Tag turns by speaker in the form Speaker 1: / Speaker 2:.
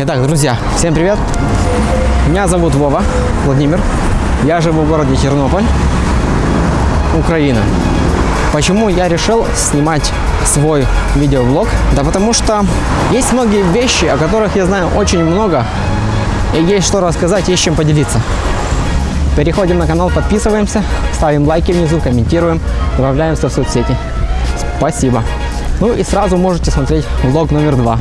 Speaker 1: Итак, друзья, всем привет. Меня зовут Вова Владимир. Я живу в городе Тернополь, Украина. Почему я решил снимать свой видеоблог? Да потому что есть многие вещи, о которых я знаю очень много, и есть что рассказать, есть чем поделиться. Переходим на канал, подписываемся, ставим лайки внизу, комментируем, добавляемся в соцсети. Спасибо. Ну и сразу можете смотреть влог номер два.